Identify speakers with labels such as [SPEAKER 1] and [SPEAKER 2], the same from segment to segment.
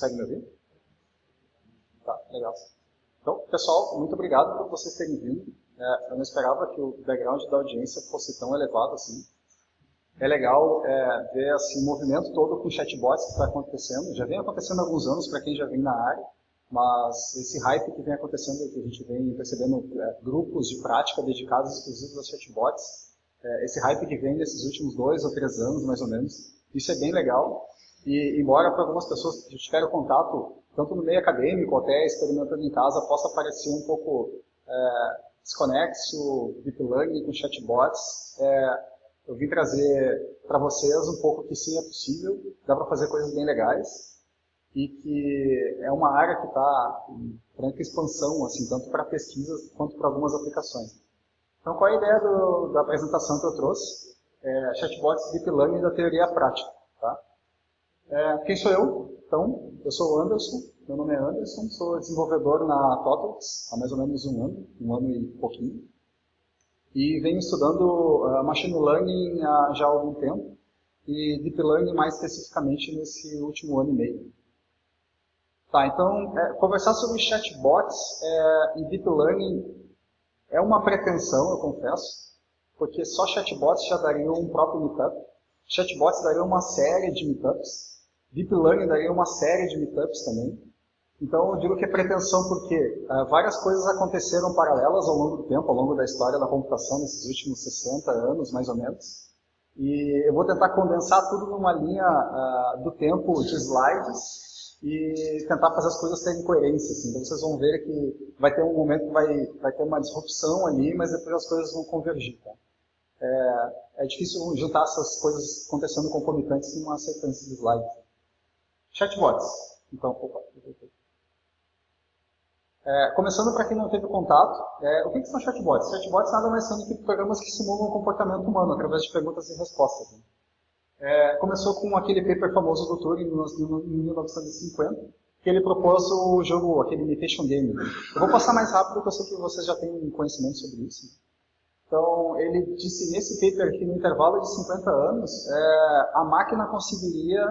[SPEAKER 1] vocês conseguem me ouvir? Tá, legal. Então, pessoal, muito obrigado por vocês terem vindo. É, eu não esperava que o background da audiência fosse tão elevado assim. É legal é, ver assim, o movimento todo com chatbots que está acontecendo. Já vem acontecendo há alguns anos para quem já vem na área, mas esse hype que vem acontecendo, que a gente vem percebendo é, grupos de prática dedicados exclusivos a chatbots, é, esse hype que vem desses últimos dois ou três anos, mais ou menos, isso é bem legal. E embora para algumas pessoas que tiveram contato, tanto no meio acadêmico até experimentando em casa, possa parecer um pouco é, desconexo, deep learning com chatbots, é, eu vim trazer para vocês um pouco que sim é possível, dá para fazer coisas bem legais e que é uma área que está em franca expansão, assim, tanto para pesquisas quanto para algumas aplicações. Então, qual é a ideia do, da apresentação que eu trouxe? É, chatbots Deep Learning da teoria prática. Tá? É, quem sou eu? Então, eu sou o Anderson, meu nome é Anderson, sou desenvolvedor na Totalx há mais ou menos um ano, um ano e pouquinho. E venho estudando uh, Machine Learning há já há algum tempo, e Deep Learning mais especificamente nesse último ano e meio. Tá, então, é, conversar sobre chatbots é, e Deep Learning é uma pretensão, eu confesso, porque só chatbots já dariam um próprio meetup. Chatbots dariam uma série de meetups. Deep Learning daria uma série de meetups também. Então, eu digo que é pretensão porque uh, várias coisas aconteceram paralelas ao longo do tempo, ao longo da história da computação, nesses últimos 60 anos, mais ou menos. E eu vou tentar condensar tudo numa linha uh, do tempo de slides e tentar fazer as coisas terem coerência. Assim. Então, vocês vão ver que vai ter um momento que vai, vai ter uma disrupção ali, mas depois as coisas vão convergir. Tá? É, é difícil juntar essas coisas acontecendo concomitantes numa sequência de slides. Chatbots. Então, opa, é, começando para quem não teve contato, é, o que, que, são chatbots? Chatbots nada mais são do que programas que simulam o comportamento humano através de perguntas e respostas. Né? É, começou com aquele paper famoso do Turing em 1950, que ele propôs o jogo, aquele imitation game. Né? Eu vou passar mais rápido, porque eu sei que vocês já têm conhecimento sobre isso. Então, ele disse nesse paper que no intervalo de 50 anos, é, a máquina conseguiria,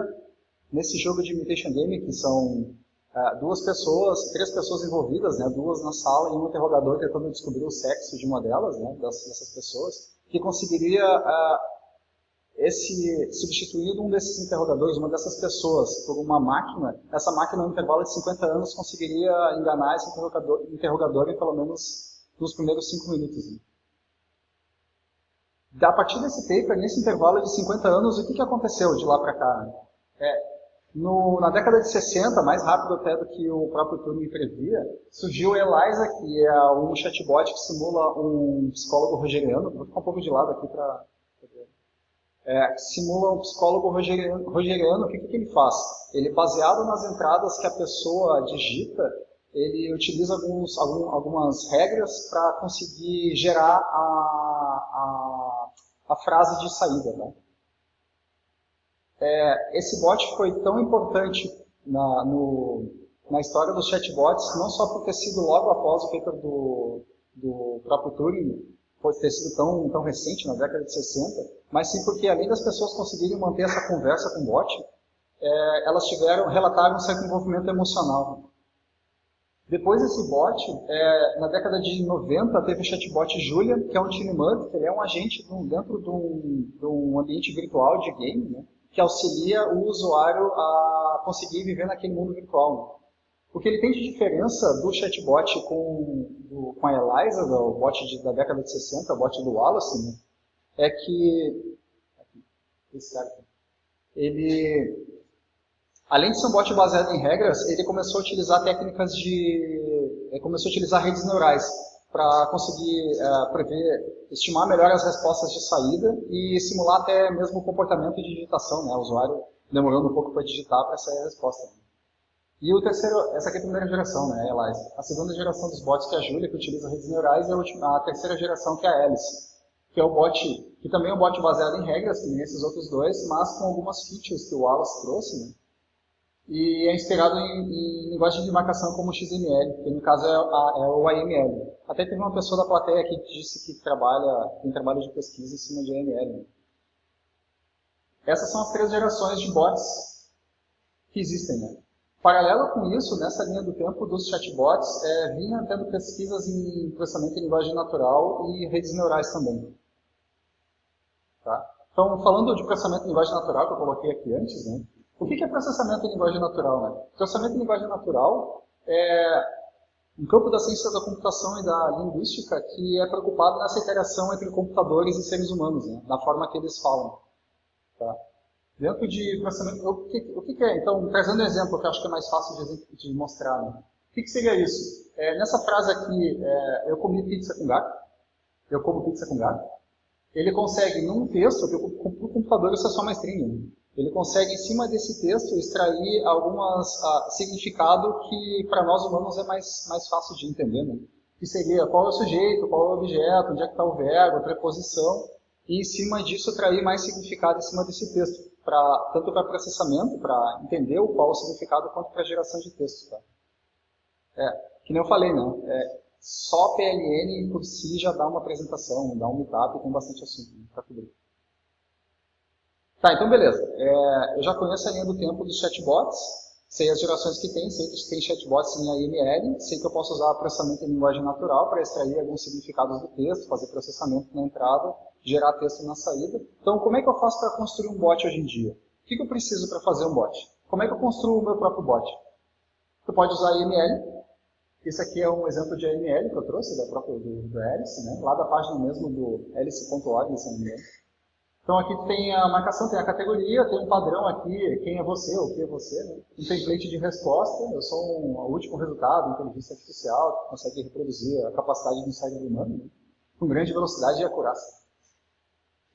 [SPEAKER 1] nesse jogo de imitation game, que são é, duas pessoas, três pessoas envolvidas, né, duas na sala e um interrogador tentando descobrir o sexo de uma delas, né, dessas pessoas, que conseguiria uh, esse, substituindo um desses interrogadores, uma dessas pessoas, por uma máquina, essa máquina no intervalo de 50 anos conseguiria enganar esse interrogador, interrogador em pelo menos nos primeiros cinco minutos. Né. A partir desse paper, nesse intervalo de 50 anos, o que, que aconteceu de lá para cá? É, no, na década de 60, mais rápido até do que o próprio Turing previa, surgiu o Eliza, que é um chatbot que simula um psicólogo rogeriano. Vou ficar um pouco de lado aqui para é, simula um psicólogo rogeriano. rogeriano o que, que ele faz? Ele, baseado nas entradas que a pessoa digita, ele utiliza alguns, algum, algumas regras para conseguir gerar a, a, a, frase de saída. Né? É, esse bot foi tão importante na, no, na história dos chatbots, não só por ter sido logo após o paper do, do próprio Turing, por ter sido tão, tão recente, na década de 60, mas sim porque além das pessoas conseguirem manter essa conversa com o bot, é, elas tiveram, relataram um certo envolvimento emocional. Depois desse bot, é, na década de 90, teve o chatbot Julia, que é um Tinimud, que ele é um agente dentro de um, de um ambiente virtual de game, né? Que auxilia o usuário a conseguir viver naquele mundo virtual. O que ele tem de diferença do chatbot com, do, com a Eliza, o bot de, da década de 60, o bot do Wallace, né, é que esse cara aqui, ele, além de ser um bot baseado em regras, ele começou a utilizar técnicas de, começou a utilizar redes neurais para conseguir uh, prever, estimar melhor as respostas de saída e simular até mesmo o comportamento de digitação, né? O usuário demorando um pouco para digitar para sair a resposta. E o terceiro, essa aqui é a primeira geração, né, Elias? A segunda geração dos bots que é a Julia, que utiliza redes neurais, e a, última, a terceira geração que é a Alice, que é o bot, que também é um bot baseado em regras, que nem esses outros dois, mas com algumas features que o Wallace trouxe, né? E é inspirado em, em, linguagem de marcação como XML, que no caso é, a, é, o AML. Até teve uma pessoa da plateia aqui que disse que trabalha, tem trabalho de pesquisa em cima de AML. Essas são as três gerações de bots que existem. Né? Paralelo com isso, nessa linha do tempo dos chatbots, é, vinha tendo pesquisas em processamento em linguagem natural e redes neurais também. Tá? Então, falando de processamento em linguagem natural, que eu coloquei aqui antes, né? O que é processamento em linguagem natural? Né? Processamento em linguagem natural é um campo da ciência da computação e da linguística que é preocupado nessa interação entre computadores e seres humanos, né? na forma que eles falam. Tá? Dentro de processamento, o que, o que é? Então, trazendo um exemplo que eu acho que é mais fácil de, de mostrar. Né? O que, que, seria isso? É, nessa frase aqui, é, eu comi pizza com gato, eu como pizza com gato, ele consegue, num texto, porque o computador isso é só uma string, né? Ele consegue, em cima desse texto, extrair algumas uh, significado que para nós humanos é mais, mais fácil de entender. Né? Que seria qual é o sujeito, qual é o objeto, onde é que está o verbo, a preposição, e em cima disso extrair mais significado em cima desse texto pra, tanto para processamento, para entender o qual é o significado, quanto para geração de texto. Tá? É, que nem eu falei, né? É, só PLN por si já dá uma apresentação, dá um meetup com bastante assunto né, para cobrir. Tá, então beleza. É, eu já conheço a linha do tempo dos chatbots, sei as gerações que tem, sei que tem chatbots em AML, sei que eu posso usar processamento em linguagem natural para extrair alguns significados do texto, fazer processamento na entrada, gerar texto na saída. Então, como é que eu faço para construir um bot hoje em dia? O que, que eu preciso para fazer um bot? Como é que eu construo o meu próprio bot? Tu pode usar AML. Esse aqui é um exemplo de AML que eu trouxe da própria do, do Alice, né? lá da página mesmo do alice.org, se não me engano. Então aqui tem a marcação, tem a categoria, tem um padrão aqui, quem é você, o que é você, né? um template de resposta, eu sou um, o último resultado, inteligência artificial, que consegue reproduzir a capacidade do cérebro humano, né? com grande velocidade e acurácia.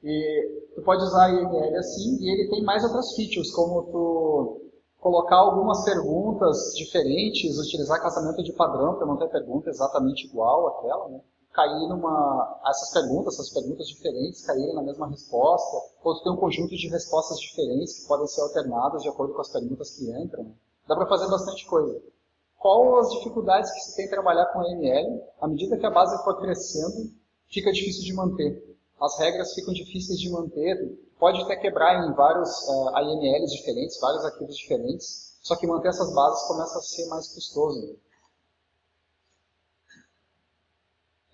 [SPEAKER 1] E tu pode usar IML assim, e ele tem mais outras features, como tu colocar algumas perguntas diferentes, utilizar casamento de padrão para não ter pergunta exatamente igual àquela, né? Cair numa essas perguntas, essas perguntas diferentes caírem na mesma resposta, ou tu tem um conjunto de respostas diferentes que podem ser alternadas de acordo com as perguntas que entram. Dá para fazer bastante coisa. Qual as dificuldades que se tem em trabalhar com AML? À medida que a base for crescendo, fica difícil de manter as regras ficam difíceis de manter, pode até quebrar em vários uh, diferentes, vários arquivos diferentes, só que manter essas bases começa a ser mais custoso.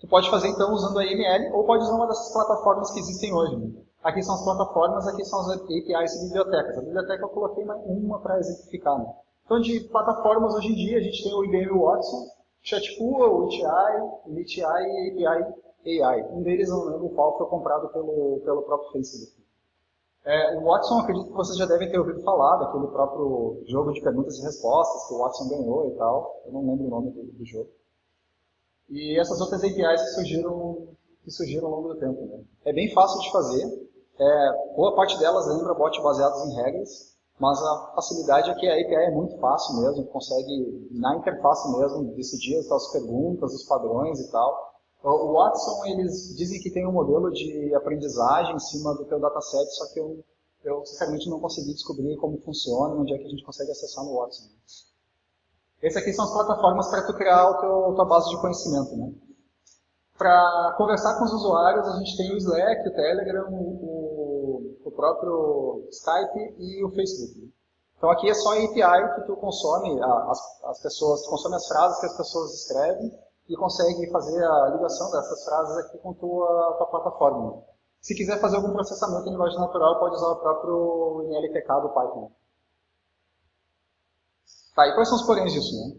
[SPEAKER 1] Tu pode fazer então usando a AML ou pode usar uma dessas plataformas que existem hoje. Né? Aqui são as plataformas, aqui são as APIs e bibliotecas. A biblioteca eu coloquei uma para exemplificar. Né? Então de plataformas hoje em dia a gente tem o IBM Watson, Chatpool, o ITI, NITI e API AI. Um deles, eu não lembro qual, foi comprado pelo, pelo próprio Facebook. É, o Watson, acredito que vocês já devem ter ouvido falar daquele próprio jogo de perguntas e respostas que o Watson ganhou e tal. Eu não lembro o nome do, do jogo. E essas outras APIs que surgiram, que surgiram ao longo do tempo. Né? É bem fácil de fazer. É, boa parte delas lembra bots baseados em regras, mas a facilidade é que a API é muito fácil mesmo, consegue, na interface mesmo, decidir as perguntas, os padrões e tal. O Watson, eles dizem que tem um modelo de aprendizagem em cima do teu dataset, só que eu, eu sinceramente não consegui descobrir como funciona, onde é que a gente consegue acessar no Watson. Essas aqui são as plataformas para tu criar a tua base de conhecimento. Né? Para conversar com os usuários, a gente tem o Slack, o Telegram, o, o próprio Skype e o Facebook. Então aqui é só a API que tu consome, as, as pessoas, tu consome as frases que as pessoas escrevem e consegue fazer a ligação dessas frases aqui com tua, tua plataforma. Se quiser fazer algum processamento em linguagem natural, pode usar o próprio NLTK do Python. Tá, e quais são os poréns disso? Né?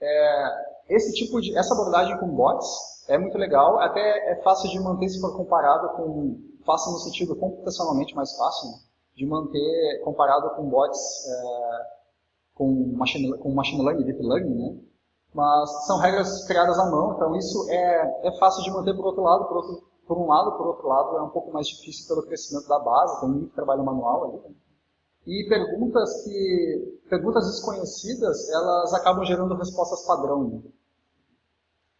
[SPEAKER 1] É, esse tipo de, essa abordagem com bots é muito legal, até é fácil de manter se for comparado com, fácil no sentido computacionalmente mais fácil, né? de manter comparado com bots é, com, machine, com machine learning, deep learning, né? mas são regras criadas à mão, então isso é, é fácil de manter por outro lado, por, outro, por um lado, por outro lado é um pouco mais difícil pelo crescimento da base, tem muito trabalho manual ali. Né? E perguntas que perguntas desconhecidas, elas acabam gerando respostas padrão. Né?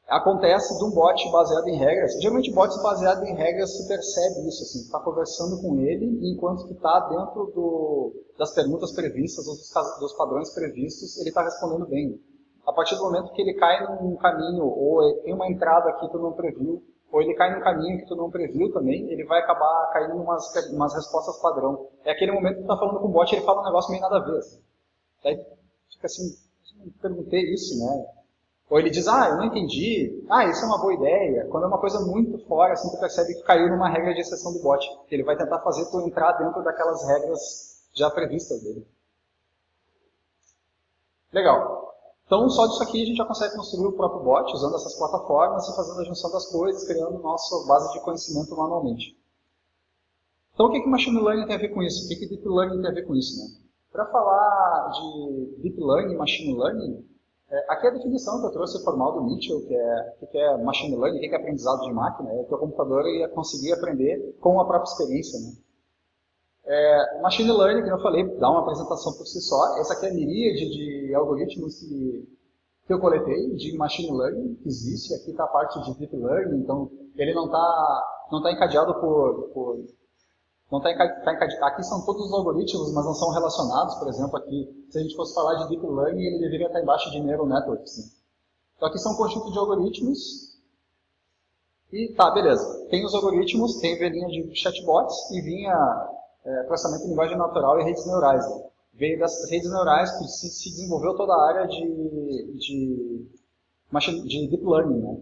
[SPEAKER 1] Acontece de um bot baseado em regras. Geralmente bots baseados em regras se percebe isso, assim, está conversando com ele enquanto que está dentro do, das perguntas previstas, dos, dos padrões previstos, ele está respondendo bem a partir do momento que ele cai num caminho, ou tem uma entrada que tu não previu, ou ele cai num caminho que tu não previu também, ele vai acabar caindo em umas, umas respostas padrão. É aquele momento que tu tá falando com o bot e ele fala um negócio meio nada a ver. Daí fica assim, perguntei isso, né? Ou ele diz, ah, eu não entendi, ah, isso é uma boa ideia. Quando é uma coisa muito fora, assim, tu percebe que caiu numa regra de exceção do bot. Ele vai tentar fazer tu entrar dentro daquelas regras já previstas dele. Legal. Então, só disso aqui a gente já consegue construir o próprio bot, usando essas plataformas e fazendo a junção das coisas, criando nossa base de conhecimento manualmente. Então, o que, que Machine Learning tem a ver com isso? O que, que Deep Learning tem a ver com isso? Né? Para falar de Deep Learning e Machine Learning, é, aqui é a definição que eu trouxe formal do Mitchell, que é o que é Machine Learning, o que é aprendizado de máquina, é que o computador ia conseguir aprender com a própria experiência. Né? É, machine Learning, como eu falei, dá uma apresentação por si só. Essa aqui é a miríade de algoritmos que, que eu coletei de Machine Learning, que existe. Aqui está a parte de Deep Learning, então ele não está não tá encadeado por, por não tá encadeado, tá aqui são todos os algoritmos, mas não são relacionados. Por exemplo, aqui, se a gente fosse falar de Deep Learning, ele deveria estar embaixo de Neural Networks. Né? Então aqui são um conjunto de algoritmos. E tá, beleza. Tem os algoritmos, tem velhinha de chatbots e vinha é, processamento de linguagem natural e redes neurais. Né? Veio das redes neurais que se, se desenvolveu toda a área de, de, de deep learning. Né?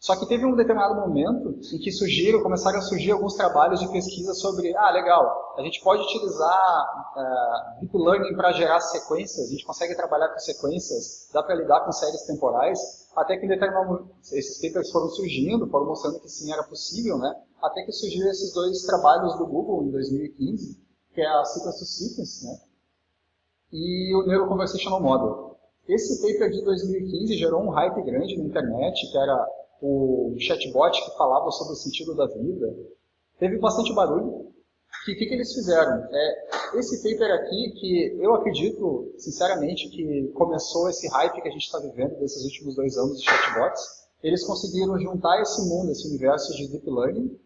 [SPEAKER 1] Só que teve um determinado momento em que surgiram, começaram a surgir alguns trabalhos de pesquisa sobre, ah, legal, a gente pode utilizar uh, Deep Learning para gerar sequências, a gente consegue trabalhar com sequências, dá para lidar com séries temporais, até que em determinado esses papers foram surgindo, foram mostrando que sim, era possível, né? Até que surgiram esses dois trabalhos do Google em 2015, que é a Sequence to Sequence, né? E o Neuro Conversational Model. Esse paper de 2015 gerou um hype grande na internet, que era o chatbot que falava sobre o sentido da vida, teve bastante barulho. O que, que, que, eles fizeram? É, esse paper aqui, que eu acredito, sinceramente, que começou esse hype que a gente está vivendo desses últimos dois anos de chatbots, eles conseguiram juntar esse mundo, esse universo de deep learning,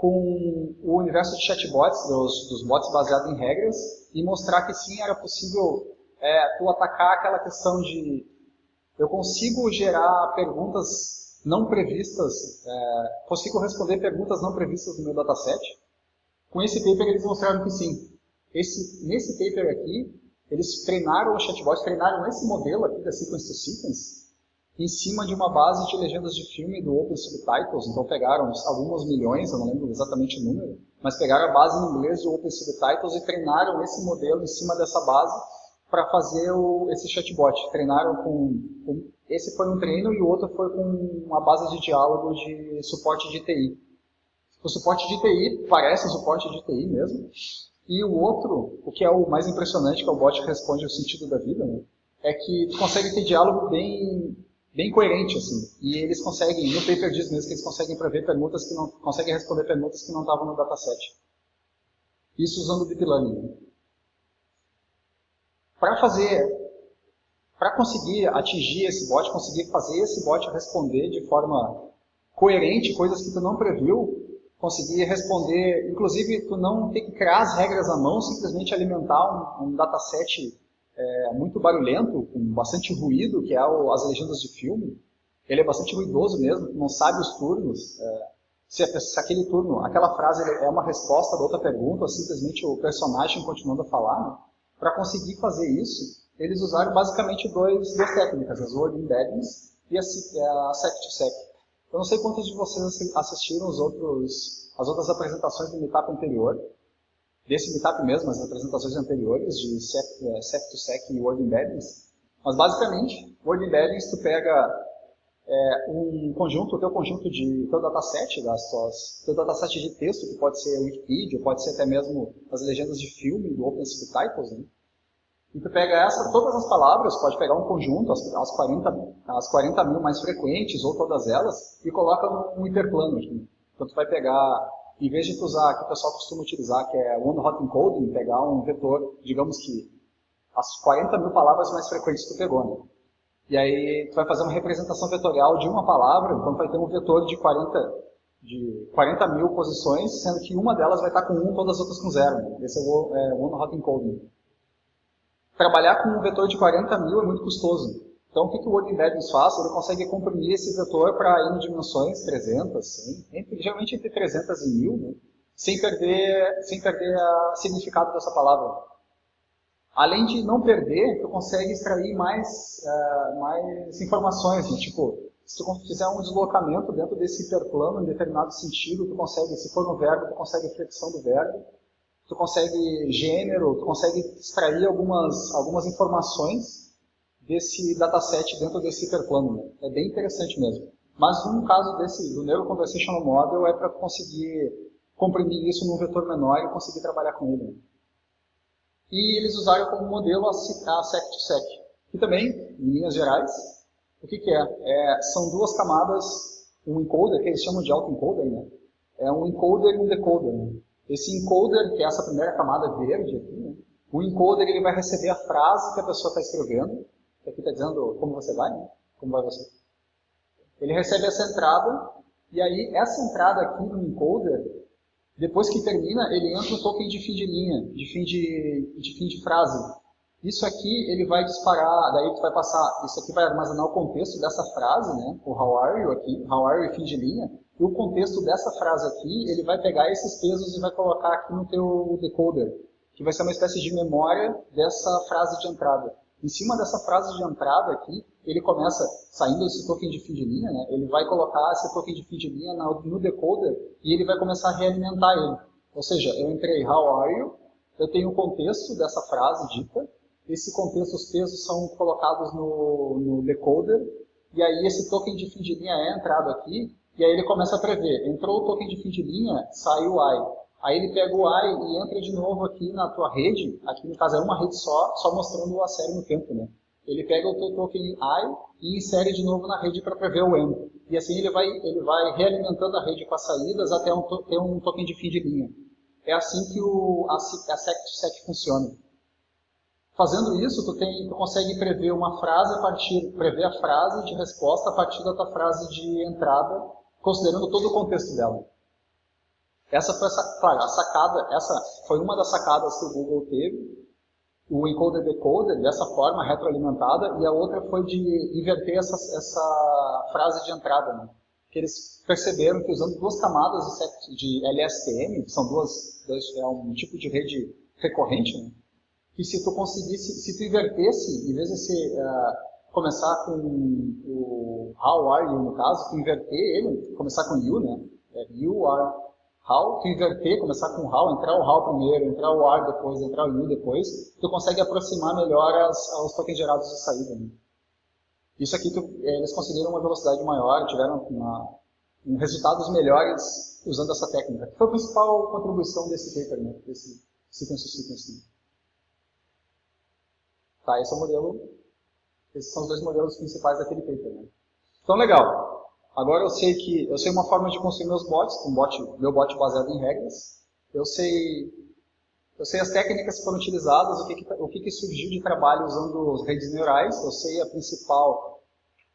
[SPEAKER 1] com o universo de chatbots, dos, dos bots baseados em regras, e mostrar que sim, era possível é, tu atacar aquela questão de eu consigo gerar perguntas não previstas, é, consigo responder perguntas não previstas no meu dataset. Com esse paper eles mostraram que sim. Esse, nesse paper aqui, eles treinaram o chatbot, treinaram esse modelo aqui da Sequence to Sequence em cima de uma base de legendas de filme do Open Subtitles. Então pegaram alguns milhões, eu não lembro exatamente o número, mas pegaram a base em inglês do Open Subtitles e treinaram esse modelo em cima dessa base para fazer o, esse chatbot. Treinaram com, com, Esse foi um treino e o outro foi com uma base de diálogo de suporte de TI. O suporte de TI parece um suporte de TI mesmo. E o outro, o que é o mais impressionante, que é o bot que responde o sentido da vida, né, é que tu consegue ter diálogo bem, bem coerente, assim. E eles conseguem, no paper diz mesmo que eles conseguem prever perguntas que não, conseguem responder perguntas que não estavam no dataset. Isso usando o Deep Learning. Para fazer, para conseguir atingir esse bot, conseguir fazer esse bot responder de forma coerente coisas que tu não previu, conseguir responder, inclusive tu não ter que criar as regras à mão, simplesmente alimentar um, um dataset é, muito barulhento, com bastante ruído, que é o, as legendas de filme. Ele é bastante ruidoso mesmo, não sabe os turnos. É, se, se, aquele turno, aquela frase é uma resposta da outra pergunta, ou simplesmente o personagem continuando a falar, né? Para conseguir fazer isso, eles usaram basicamente dois, duas técnicas, as word embeddings e a, a sec-to-sec. Eu não sei quantos de vocês assistiram os outros, as outras apresentações do Meetup anterior, desse Meetup mesmo, as apresentações anteriores de sec-to-sec e word embeddings, mas basicamente, word embeddings tu pega é, um conjunto, o teu conjunto de teu dataset, das suas, teu dataset de texto, que pode ser Wikipedia, pode ser até mesmo as legendas de filme do Open Subtitles, né? E tu pega essa, todas as palavras, pode pegar um conjunto, as, as, 40, as 40 mil mais frequentes, ou todas elas, e coloca num interplano. Aqui. Então tu vai pegar, em vez de tu usar, que o pessoal costuma utilizar, que é One Hot Encoding, pegar um vetor, digamos que as 40 mil palavras mais frequentes que tu pegou, né? E aí tu vai fazer uma representação vetorial de uma palavra, então vai ter um vetor de 40, de 40 mil posições, sendo que uma delas vai estar com 1, todas as outras com 0. Esse é o One Hot Encoding. Trabalhar com um vetor de 40 mil é muito custoso. Então o que, que o Word Embeddings faz? Ele consegue comprimir esse vetor para N dimensões, 300, 100, entre, geralmente entre 300 e 1000, né? sem perder, sem perder o significado dessa palavra. Além de não perder, tu consegue extrair mais, uh, mais informações, né? tipo, se tu fizer um deslocamento dentro desse hiperplano em determinado sentido, tu consegue, se for no verbo, tu consegue flexão do verbo, tu consegue gênero, tu consegue extrair algumas, algumas informações desse dataset dentro desse hiperplano. Né? É bem interessante mesmo. Mas um caso desse, do Neural Conversational Model é para conseguir comprimir isso num vetor menor e conseguir trabalhar com ele. E eles usaram como modelo a sec2sec, que também, em linhas gerais, o que, que é? é? São duas camadas, um encoder, que eles chamam de autoencoder, né? É um encoder e um decoder. Né? Esse encoder, que é essa primeira camada verde aqui, né? o encoder ele vai receber a frase que a pessoa está escrevendo, aqui está dizendo como você vai, né? como vai você. Ele recebe essa entrada, e aí essa entrada aqui no encoder, depois que termina, ele entra no token de fim de linha, de fim de, de, fim de frase. Isso aqui ele vai disparar, daí tu vai passar, isso aqui vai armazenar o contexto dessa frase, né? O how are you aqui, how are you fim de linha, e o contexto dessa frase aqui, ele vai pegar esses pesos e vai colocar aqui no teu decoder, que vai ser uma espécie de memória dessa frase de entrada. Em cima dessa frase de entrada aqui, ele começa, saindo desse token de fim de linha, né, ele vai colocar esse token de fim de linha no decoder e ele vai começar a realimentar ele. Ou seja, eu entrei how are you, eu tenho o contexto dessa frase dita, esse contexto, os pesos são colocados no, no decoder, e aí esse token de fim de linha é entrado aqui, e aí ele começa a prever, entrou o token de fim de linha, saiu o i. Aí ele pega o I e entra de novo aqui na tua rede, aqui no caso é uma rede só, só mostrando a série no tempo, né? Ele pega o teu token I e insere de novo na rede para prever o M. E assim ele vai, ele vai realimentando a rede com as saídas até um, ter um token de fim de linha. É assim que o, a, a sec funciona. Fazendo isso, tu, tem, tu consegue prever uma frase a partir, prever a frase de resposta a partir da tua frase de entrada, considerando todo o contexto dela. Essa foi, claro, a sacada, essa foi uma das sacadas que o Google teve, o encoder decoder dessa forma retroalimentada e a outra foi de inverter essa, essa frase de entrada, né? que eles perceberam que usando duas camadas de, de LSTM, que são duas, dois, é um tipo de rede recorrente, né? que se tu conseguisse, se tu invertesse, em vez de se, uh, começar com o how are you no caso, tu inverter ele, começar com you, né? É, you are how, tu inverter, começar com how, entrar o how primeiro, entrar o are depois, entrar o you depois, tu consegue aproximar melhor as, os tokens gerados de saída. Né? Isso aqui, tu, eh, eles conseguiram uma velocidade maior, tiveram uma, um resultados melhores usando essa técnica, que foi a principal contribuição desse paper, né? desse sequence sequence. Tá, esse é o modelo, esses são os dois modelos principais daquele paper. Né? Então, legal. Agora eu sei que eu sei uma forma de construir meus bots, um bot, meu bot baseado em regras. Eu sei eu sei as técnicas que foram utilizadas, o que, que o que, que surgiu de trabalho usando redes neurais. Eu sei a principal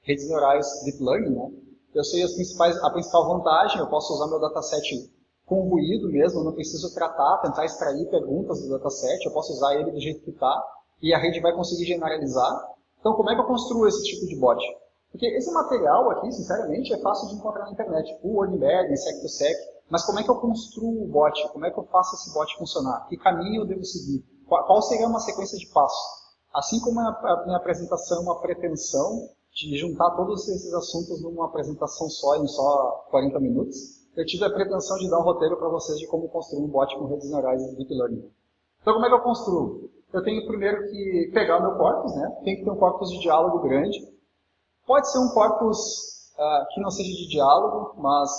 [SPEAKER 1] redes neurais deep learning, né? Eu sei as principais a principal vantagem. Eu posso usar meu dataset com ruído mesmo. Não preciso tratar, tentar extrair perguntas do dataset. Eu posso usar ele do jeito que está e a rede vai conseguir generalizar. Então, como é que eu construo esse tipo de bot? Porque esse material aqui, sinceramente, é fácil de encontrar na internet. O WordBag, Sec2Sec. Mas como é que eu construo o bot? Como é que eu faço esse bot funcionar? Que caminho eu devo seguir? Qual seria uma sequência de passos? Assim como a minha apresentação é uma pretensão de juntar todos esses assuntos numa apresentação só, em só 40 minutos, eu tive a pretensão de dar um roteiro para vocês de como construir um bot com redes neurais e deep learning. Então, como é que eu construo? Eu tenho primeiro que pegar o meu corpus, né? Tem que ter um corpus de diálogo grande. Pode ser um corpus uh, que não seja de diálogo, mas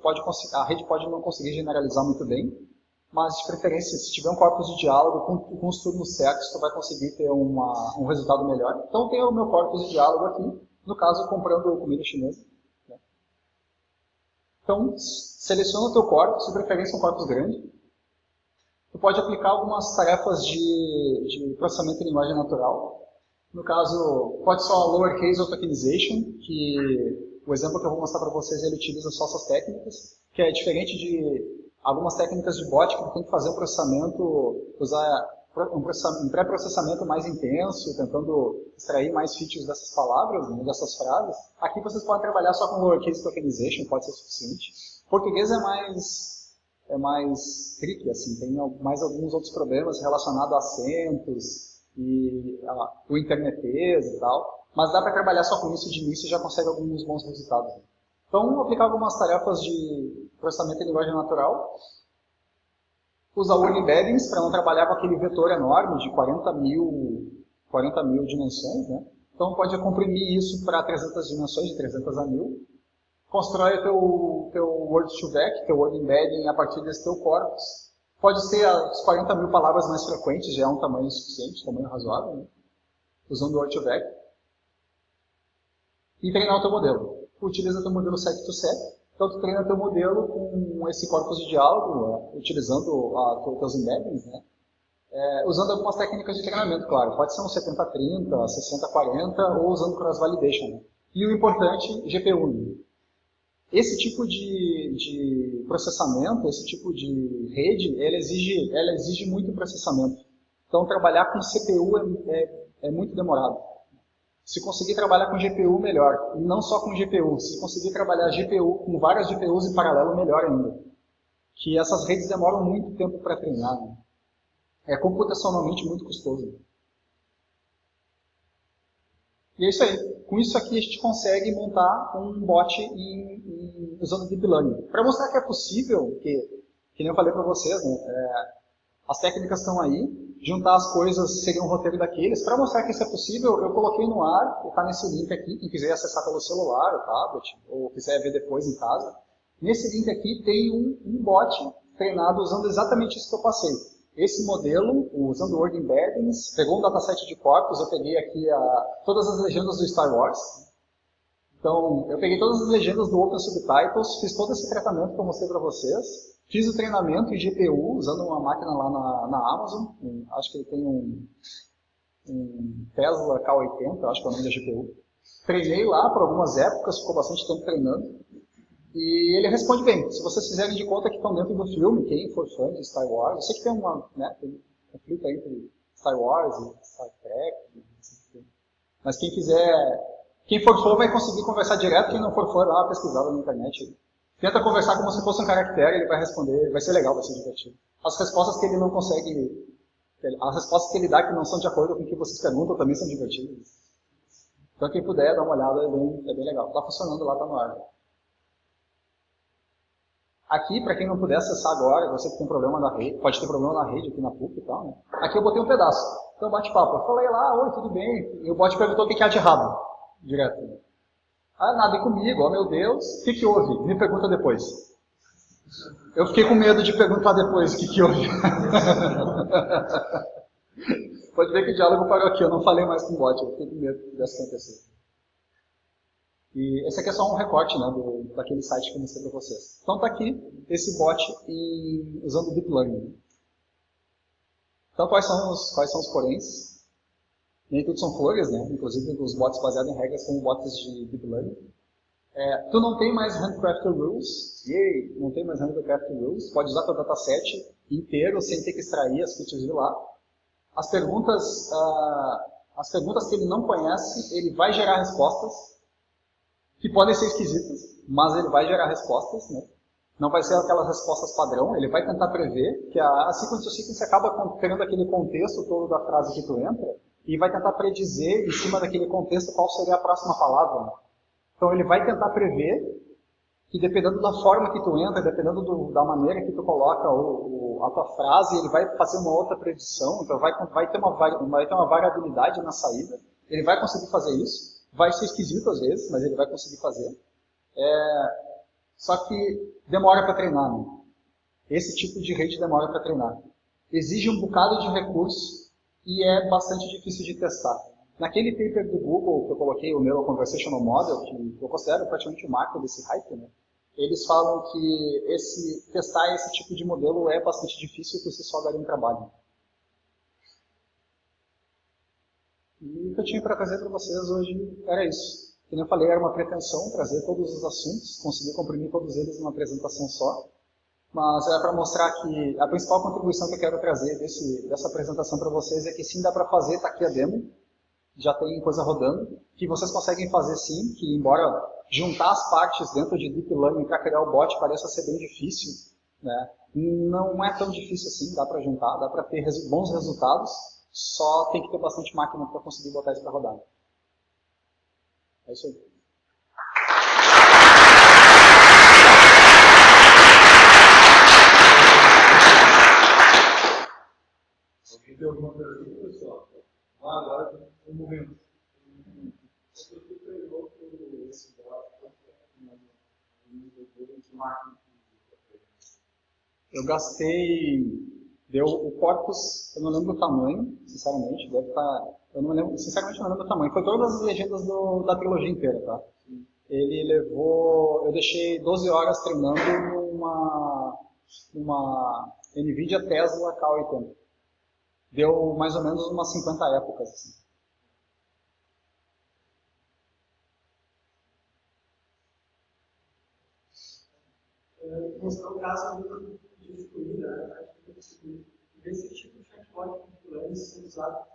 [SPEAKER 1] pode, a rede pode não conseguir generalizar muito bem. Mas, de preferência, se tiver um corpus de diálogo com, com os turnos certos, você vai conseguir ter uma, um resultado melhor. Então, tem o meu corpus de diálogo aqui, no caso, comprando comida chinesa. Né? Então, seleciona o teu corpus, de preferência um corpus grande. Tu pode aplicar algumas tarefas de, de processamento de linguagem natural. No caso, pode ser a lowercase tokenization, que o exemplo que eu vou mostrar para vocês, ele utiliza só essas técnicas, que é diferente de algumas técnicas de bot que tem que fazer um processamento, usar um pré-processamento mais intenso, tentando extrair mais features dessas palavras, né, dessas frases. Aqui vocês podem trabalhar só com lowercase tokenization, pode ser suficiente. Português é mais é mais tricky, assim, tem mais alguns outros problemas relacionados a acentos, e a, o internetês e tal, mas dá para trabalhar só com isso de início e já consegue alguns bons resultados. Então, aplicar algumas tarefas de processamento em linguagem natural, usar word embeddings para não trabalhar com aquele vetor enorme de 40 mil, 40 mil dimensões, né? Então pode comprimir isso para 300 dimensões, de 300 a 1000. Constrói o teu, teu Word2Vec, teu Word Embedding a partir desse teu corpus. Pode ser as 40 mil palavras mais frequentes, já é um tamanho suficiente, tamanho razoável, né? usando o Word2Vec. E treinar o teu modelo. Utiliza o teu modelo set to set. Então tu treina teu modelo com esse corpus de diálogo, né? utilizando a, teus embeddings, né? É, usando algumas técnicas de treinamento, claro. Pode ser um 70-30, 60-40 ou usando cross validation. Né? E o importante, GPU. Esse tipo de, de, processamento, esse tipo de rede, ela exige, ela exige muito processamento. Então, trabalhar com CPU é, é, é muito demorado. Se conseguir trabalhar com GPU, melhor. E não só com GPU. Se conseguir trabalhar GPU com várias GPUs em paralelo, melhor ainda. Que essas redes demoram muito tempo para treinar. Né? É computacionalmente muito custoso. E é isso aí. Com isso aqui a gente consegue montar um bot em, usando Deep Learning. Para mostrar que é possível, que, que nem eu falei para vocês, né, é, as técnicas estão aí, juntar as coisas seria um roteiro daqueles. Para mostrar que isso é possível, eu coloquei no ar, está nesse link aqui, quem quiser acessar pelo celular, o tablet, ou quiser ver depois em casa. Nesse link aqui tem um, um bot treinado usando exatamente isso que eu passei esse modelo, usando o Word Embeddings, pegou um dataset de corpos, eu peguei aqui a, todas as legendas do Star Wars. Então, eu peguei todas as legendas do Open Subtitles, fiz todo esse tratamento que eu mostrei para vocês, fiz o treinamento em GPU, usando uma máquina lá na, na Amazon, acho que ele tem um, um Tesla K80, acho que é o nome da GPU. Treinei lá por algumas épocas, ficou bastante tempo treinando. E ele responde bem. Se vocês fizerem de conta que estão dentro do filme, quem for fã de Star Wars, eu sei que tem uma, né, tem um conflito entre Star Wars e Star Trek, mas quem quiser, quem for fã vai conseguir conversar direto, quem não for fã, dá uma pesquisada na internet. Tenta conversar como se fosse um caractere, ele vai responder, vai ser legal, vai ser divertido. As respostas que ele não consegue, as respostas que ele dá que não são de acordo com o que vocês perguntam também são divertidas. Então quem puder, dá uma olhada, é bem, é bem legal. Está funcionando lá, está no ar. Aqui, para quem não puder acessar agora, você que tem problema na rede, pode ter problema na rede aqui na PUC e tal, né? Aqui eu botei um pedaço. Então bate-papo. Eu falei lá, oi, tudo bem? E o bot perguntou o que há de errado. Direto. Ah, nada comigo, oh, meu Deus. O que, que houve? Me pergunta depois. Eu fiquei com medo de perguntar depois o que, que houve. pode ver que o diálogo parou aqui, eu não falei mais com o bot, eu fiquei com medo disso acontecer. E esse aqui é só um recorte né, do, daquele site que eu mostrei para vocês. Então está aqui esse bot em, usando Deep Learning. Então quais são os, quais são os poréns? Nem tudo são flores, né? inclusive os bots baseados em regras são bots de Deep Learning. É, tu não tem mais Handcrafted Rules, yay, não tem mais Handcrafted Rules, pode usar teu dataset inteiro sem ter que extrair as features de lá. As perguntas, uh, as perguntas que ele não conhece, ele vai gerar respostas, que podem ser esquisitas, mas ele vai gerar respostas, né? Não vai ser aquelas respostas padrão, ele vai tentar prever, que a, a sequence to sequence acaba criando aquele contexto todo da frase que tu entra, e vai tentar predizer, em cima daquele contexto, qual seria a próxima palavra. Então ele vai tentar prever que dependendo da forma que tu entra, dependendo do, da maneira que tu coloca o, o, a tua frase, ele vai fazer uma outra predição, então vai, vai, ter uma, vai ter uma variabilidade na saída, ele vai conseguir fazer isso. Vai ser esquisito às vezes, mas ele vai conseguir fazer. É, só que demora para treinar. Né? Esse tipo de rede demora para treinar. Exige um bocado de recurso e é bastante difícil de testar. Naquele paper do Google que eu coloquei, o meu Conversational Model, que eu considero praticamente o marco desse hype, né? eles falam que esse, testar esse tipo de modelo é bastante difícil por si só daria um trabalho. E o que eu tinha para trazer para vocês hoje era isso. Como eu falei, era uma pretensão trazer todos os assuntos, conseguir comprimir todos eles numa apresentação só. Mas é para mostrar que a principal contribuição que eu quero trazer desse, dessa apresentação para vocês é que sim dá para fazer, está aqui a demo, já tem coisa rodando, que vocês conseguem fazer sim, que embora juntar as partes dentro de Deep Learning para criar o bot pareça ser bem difícil, né? não é tão difícil assim, dá para juntar, dá para ter bons resultados, só tem que ter bastante máquina para conseguir botar isso para rodar. É isso aí.
[SPEAKER 2] Alguém tem alguma pergunta, pessoal? Ah, agora um momento. Você treinou esse
[SPEAKER 1] Eu gastei. Deu o corpus, eu não lembro o tamanho, sinceramente, deve estar. Tá, eu não lembro, sinceramente não lembro o tamanho. Foi todas as legendas do, da trilogia inteira, tá? Ele levou. Eu deixei 12 horas treinando numa. numa NVIDIA Tesla K80. Deu mais ou menos umas 50 épocas. Assim.
[SPEAKER 3] mostrar o caso de né? Esse tipo de chatbot sendo usado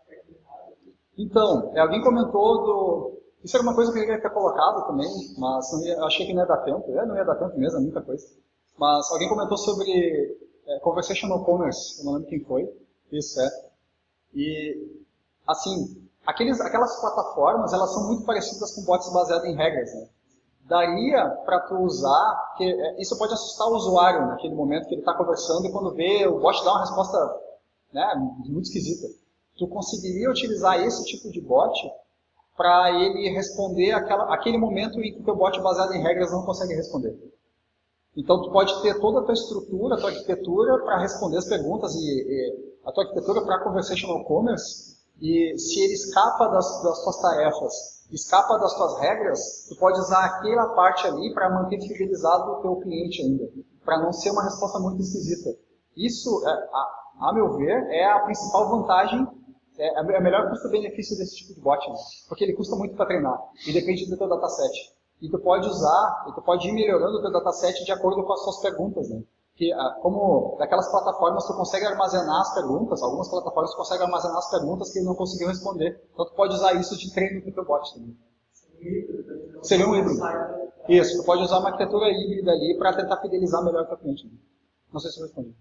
[SPEAKER 1] Então, alguém comentou do. Isso era uma coisa que eu queria ter colocado também, mas não ia, achei que não ia dar tempo. É, não ia dar tempo mesmo, é muita coisa. Mas alguém comentou sobre é, Conversational Commerce, eu não lembro quem foi. Isso, é. E, assim, aqueles, aquelas plataformas, elas são muito parecidas com bots baseados em regras, né? daria para tu usar, é, isso pode assustar o usuário naquele momento que ele está conversando e quando vê o bot dar uma resposta né, muito esquisita. Tu conseguiria utilizar esse tipo de bot para ele responder aquela, aquele momento em que o teu bot baseado em regras não consegue responder. Então tu pode ter toda a tua estrutura, a tua arquitetura para responder as perguntas e, e a tua arquitetura para conversational commerce e se ele escapa das, das tuas tarefas escapa das tuas regras, tu pode usar aquela parte ali para manter fidelizado o teu cliente ainda, para não ser uma resposta muito esquisita. Isso, é, a, a, meu ver, é a principal vantagem, é, é a melhor custo-benefício desse tipo de bot, né? porque ele custa muito para treinar e depende do teu dataset. E tu pode usar, e tu pode ir melhorando o teu dataset de acordo com as suas perguntas, né? Que ah, como daquelas plataformas tu consegue armazenar as perguntas, algumas plataformas tu consegue armazenar as perguntas que ele não conseguiu responder. Então tu pode usar isso de treino para o teu bot também. Seria um híbrido. Isso, tu pode usar uma arquitetura híbrida ali para tentar fidelizar melhor o teu cliente. Né? Não sei se eu respondi.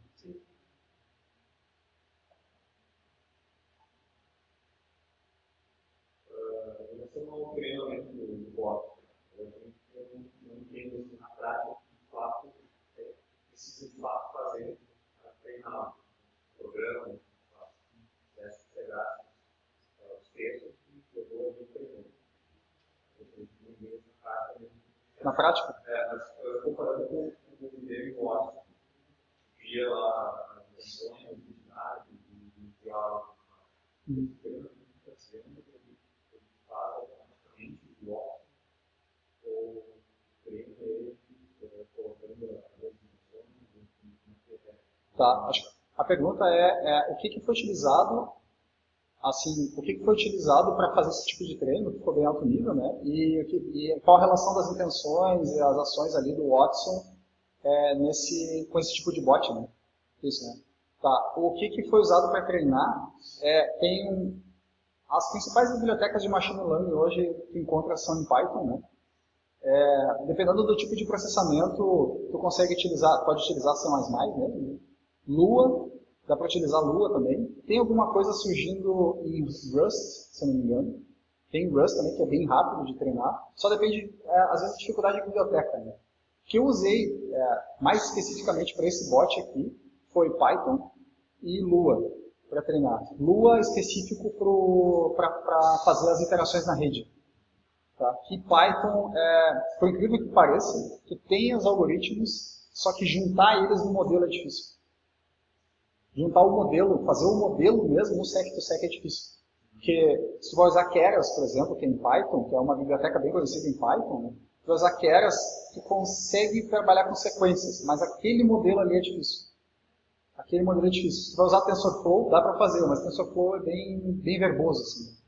[SPEAKER 1] Na prática?
[SPEAKER 2] É, mas comparando com o Guilherme Costa, via lá as intenções, a identidade, de diálogo, ele está dizendo que o ou treina ele colocando as intenções,
[SPEAKER 1] Tá, acho a pergunta é, é o que, que foi utilizado assim, o que foi utilizado para fazer esse tipo de treino, que ficou bem alto nível, né? E, e, qual a relação das intenções e as ações ali do Watson é, nesse, com esse tipo de bot, né? Isso, né? Tá. O que, que foi usado para treinar é, tem as principais bibliotecas de machine learning hoje que encontra são em Python, né? É, dependendo do tipo de processamento, tu consegue utilizar, pode utilizar C++ mesmo, né? Lua, Dá para utilizar Lua também. Tem alguma coisa surgindo em Rust, se eu não me engano. Tem Rust também, que é bem rápido de treinar. Só depende, é, às vezes, da dificuldade da biblioteca. Né? O que eu usei é, mais especificamente para esse bot aqui foi Python e Lua para treinar. Lua específico para fazer as interações na rede. Tá? E Python, é, por incrível que pareça, tu tem os algoritmos, só que juntar eles no modelo é difícil juntar o modelo, fazer o modelo mesmo no sec2sec é difícil. Porque se você vai usar Keras, por exemplo, que é em Python, que é uma biblioteca bem conhecida em Python, né? se vai usar Keras, tu consegue trabalhar com sequências, mas aquele modelo ali é difícil. Aquele modelo é difícil. Se você vai usar TensorFlow, dá para fazer, mas TensorFlow é bem, bem verboso. Assim.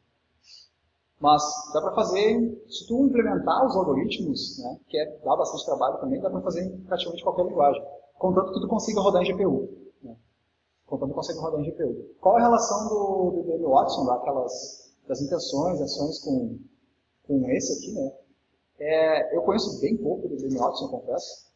[SPEAKER 1] Mas dá para fazer, se tu implementar os algoritmos, né, que é, dá bastante trabalho também, dá para fazer em praticamente qualquer linguagem. Contanto que tu consiga rodar em GPU contando consegue rodar em GPU. Qual é a relação do, do Watson, daquelas, das intenções, ações com, com esse aqui, né? É, eu conheço bem pouco do IBM Watson, confesso,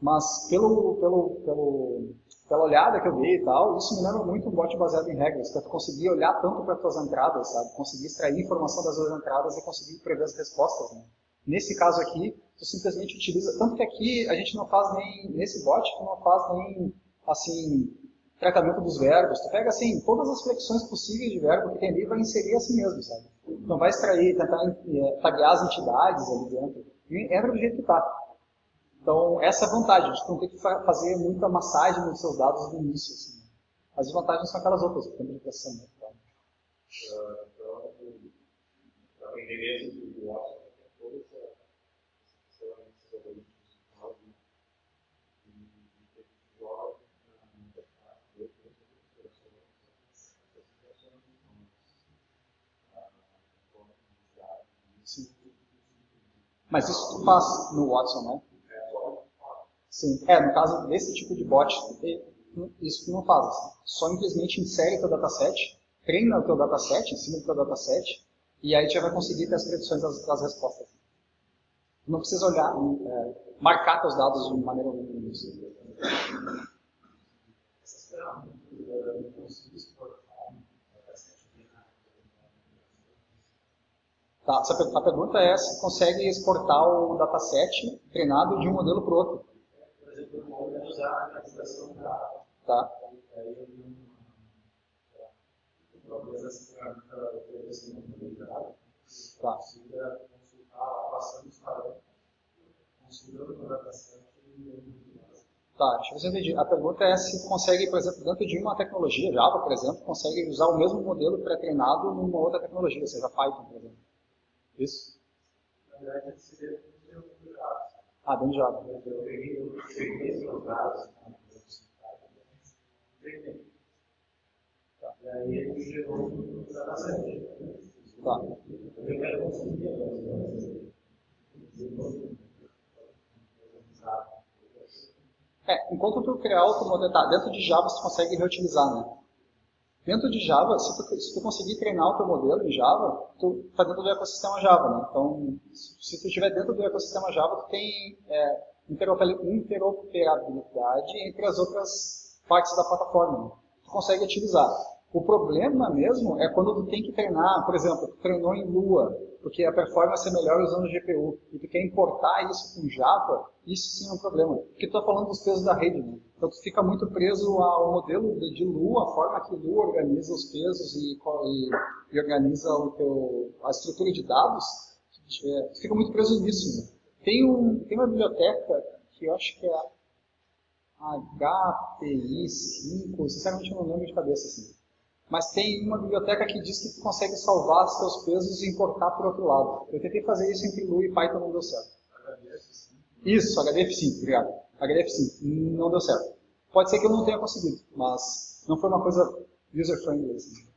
[SPEAKER 1] mas pelo, pelo, pelo, pela olhada que eu dei e tal, isso me lembra muito um bot baseado em regras, para tu conseguir olhar tanto para as tuas entradas, sabe? Conseguir extrair informação das tuas entradas e conseguir prever as respostas, né? Nesse caso aqui, tu simplesmente utiliza, tanto que aqui a gente não faz nem, nesse bot, tu não faz nem, assim, tratamento dos verbos. Tu pega, assim, todas as flexões possíveis de verbo que tem ali vai inserir assim mesmo, sabe? Então vai extrair, tentar é, as entidades ali dentro. E entra do jeito que está. Então, essa é a vantagem, de não ter que fazer muita massagem nos seus dados no início. Assim. As desvantagens são aquelas outras, o tempo de processamento. Tá? Uh, então, para aprender isso, o Watson, toda essa esses algoritmos de cloud e joga na interface Sim. Mas isso tu faz no Watson, né? Sim. É, no caso desse tipo de bot, isso não faz. Assim. Só simplesmente insere teu dataset, treina o teu dataset em cima do teu dataset, e aí tu já vai conseguir ter as predições das, das respostas. Não precisa olhar, é, marcar teus dados de maneira alguma. Tá, a pergunta é se consegue exportar o dataset treinado de um modelo para o outro usar a estação da Tá. Talvez essa ferramenta tá. consiga consultar, passando os parâmetros, o dataset Tá, deixa eu ver se eu entendi. A pergunta é se consegue, por exemplo, dentro de uma tecnologia, Java, por exemplo, consegue usar o mesmo modelo pré-treinado numa outra tecnologia, seja Python, por exemplo. Isso? Na verdade, seria ah, dentro de Java. E aí ele gerou um Tá. Eu quero conseguir É, enquanto tu criar outro modelo, tá, dentro de Java você consegue reutilizar, né? Dentro de Java, se tu, se tu conseguir treinar o teu modelo em Java, tu está dentro do ecossistema Java. Né? Então, se tu estiver dentro do ecossistema Java, tu tem é, interoperabilidade entre as outras partes da plataforma. Né? Tu consegue utilizar. O problema mesmo é quando tu tem que treinar, por exemplo, tu treinou em Lua, porque a performance é melhor usando GPU, e tu quer importar isso com Java, isso sim é um problema. Porque tu está falando dos pesos da rede, né? Então tu fica muito preso ao modelo de Lua, a forma que Lua organiza os pesos e, e, e organiza teu, a estrutura de dados, é, tu fica muito preso nisso. Né? Tem, um, tem uma biblioteca que eu acho que é a HPI5, sinceramente eu não lembro de cabeça assim mas tem uma biblioteca que diz que tu consegue salvar os teus pesos e importar para o outro lado. Eu tentei fazer isso entre Lua e Python, não deu certo. Isso, HDF5, obrigado. HDF5, não deu certo. Pode ser que eu não tenha conseguido, mas não foi uma coisa user-friendly. Assim.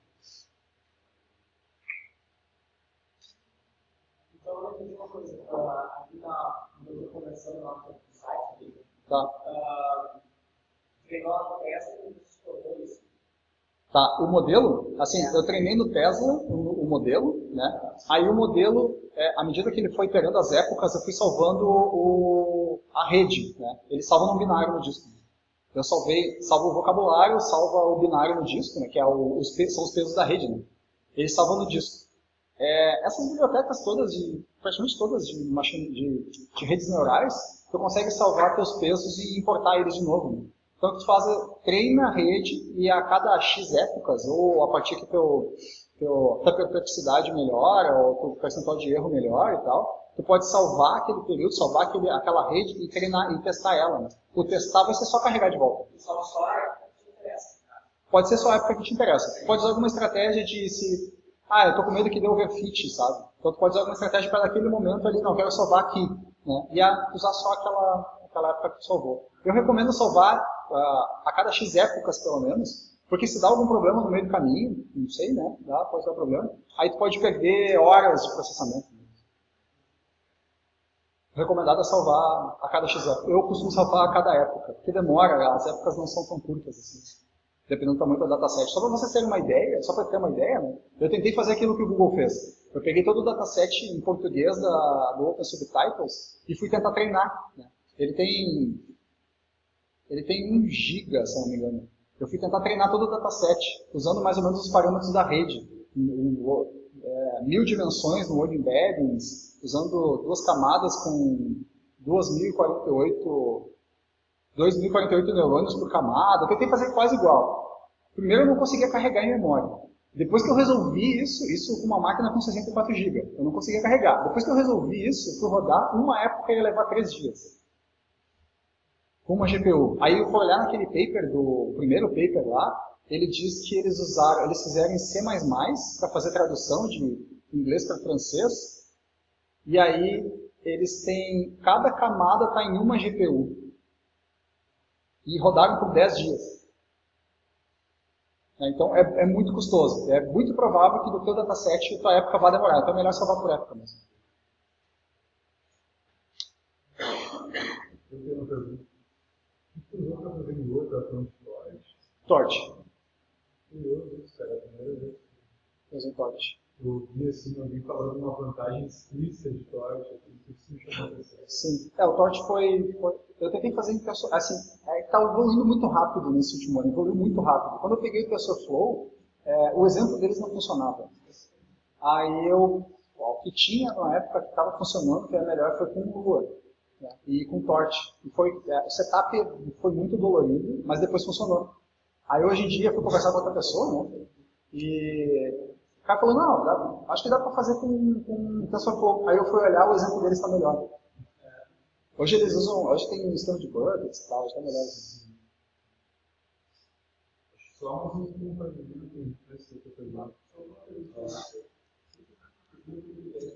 [SPEAKER 3] Então, eu entendi uma coisa. Uh, aqui na, eu estou conversando lá no site, tá. uh, treinou a peça e exportou isso.
[SPEAKER 1] Tá, o modelo, assim, eu treinei no Tesla o, o modelo, né? Aí o modelo, é, à medida que ele foi pegando as épocas, eu fui salvando o, a rede, né? Ele salva no binário no disco. Eu salvei, salvo o vocabulário, salva o binário no disco, né? Que é o, os, são os pesos da rede, né? Ele salva no disco. É, essas bibliotecas todas, de, praticamente todas de, machine, de, de redes neurais, tu consegue salvar teus pesos e importar eles de novo. Né? Então, tu faz, treina a rede e a cada X épocas, ou a partir que teu, teu, tua perplexidade melhora, ou o percentual de erro melhora e tal, tu pode salvar aquele período, salvar aquele, aquela rede e treinar e testar ela. Né? O testar vai ser só carregar de volta.
[SPEAKER 3] Salva só a época que te interessa.
[SPEAKER 1] Pode ser só a época que te interessa. Pode usar alguma estratégia de se. Ah, eu tô com medo que dê overfit, sabe? Então tu pode usar alguma estratégia para naquele momento ali, não, quero salvar aqui. Né? E usar só aquela, aquela época que tu salvou. Eu recomendo salvar a cada X épocas, pelo menos, porque se dá algum problema no meio do caminho, não sei, né? Dá, pode dar problema. Aí tu pode perder horas de processamento. Recomendado é salvar a cada X épocas. Eu costumo salvar a cada época, porque demora, as épocas não são tão curtas assim. Dependendo do tamanho dataset. Só para vocês terem uma ideia, só para ter uma ideia, né? Eu tentei fazer aquilo que o Google fez. Eu peguei todo o dataset em português da, do Open Subtitles e fui tentar treinar. Né? Ele tem ele tem 1 giga, se não me engano. Eu fui tentar treinar todo o dataset, usando mais ou menos os parâmetros da rede. É, mil dimensões no Word Embeddings, usando duas camadas com 2048, 2048 neurônios por camada. Eu tentei fazer quase igual. Primeiro eu não conseguia carregar em memória. Depois que eu resolvi isso, isso com uma máquina com 64 GB, eu não conseguia carregar. Depois que eu resolvi isso, fui rodar, uma época ia levar três dias. Com uma GPU. Aí eu fui olhar naquele paper, do primeiro paper lá, ele diz que eles usaram, eles fizeram em C++ para fazer tradução de inglês para francês, e aí eles têm, cada camada está em uma GPU. E rodaram por 10 dias. Né, então é, é, muito custoso. É muito provável que do teu dataset a tua época vá demorar. Então é melhor salvar por época mesmo.
[SPEAKER 2] Eu tenho uma pergunta. Primeira vez.
[SPEAKER 1] Usei Torch.
[SPEAKER 2] Eu vi assim, alguém falando uma vantagem explícita de Torch. Isso me chamou a atenção.
[SPEAKER 1] Sim. É, o Torch foi, foi eu tentei fazer em assim, está é, evoluindo muito rápido nesse último ano, evoluiu muito rápido. Quando eu peguei o TensorFlow, é, o exemplo deles não funcionava. Aí eu, o que tinha na época que estava funcionando, que era melhor, foi com o Lua né, e com Torch. E foi, é, o setup foi muito dolorido, mas depois funcionou. Aí hoje em dia eu fui conversar com outra pessoa, né, e o cara falou, não, dá, acho que dá para fazer com, com TensorFlow. Aí eu fui olhar, o exemplo deles está melhor. Hoje eles usam, hoje tem um sistema de buckets e tal, hoje está melhor. Assim.
[SPEAKER 2] Só um compartilhamento para esse pessoal.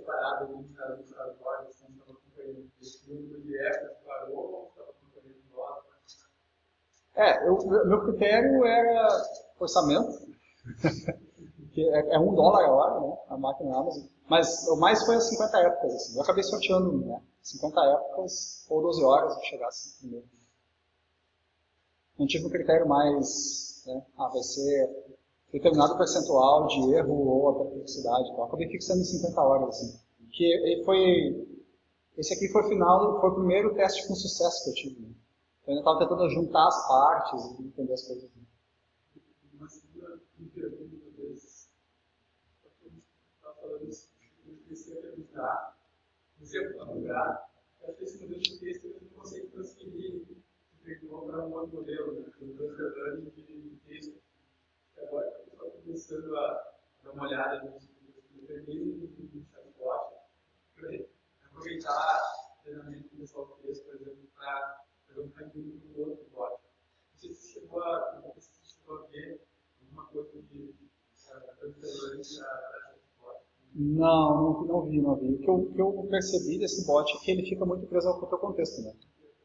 [SPEAKER 2] Parado ali no cara dos agora, você estava acompanhando parou ou estava?
[SPEAKER 1] É, eu, meu critério era orçamento, que é, é, um dólar a hora, né, a máquina Amazon, mas o mais foi as 50 épocas, assim, eu acabei sorteando, né, 50 épocas ou 12 horas de chegar assim primeiro. Não tive um critério mais, né, ah, vai ser determinado percentual de erro ou a perplexidade. Então, acabei fixando em 50 horas, assim. Que foi, esse aqui foi o final, foi o primeiro teste com sucesso que eu tive. Né? Eu ainda estava tentando juntar as partes e entender as coisas. Né?
[SPEAKER 2] Uma segunda pergunta desse, está falando isso, você lugar, acho que esse de texto ele não transferir para um modelo, né? de texto. Agora que o pessoal está começando a dar uma olhada nos mecanismos do chatbot, para aproveitar o treinamento do pessoal do texto, por exemplo, para fazer um caminho para um outro bot. Não sei se chegou a, não se chegou a ver alguma coisa de transfer learning para
[SPEAKER 1] não, não, não vi, não vi. O que, eu, o que eu percebi desse bot é que ele fica muito preso ao teu contexto, né?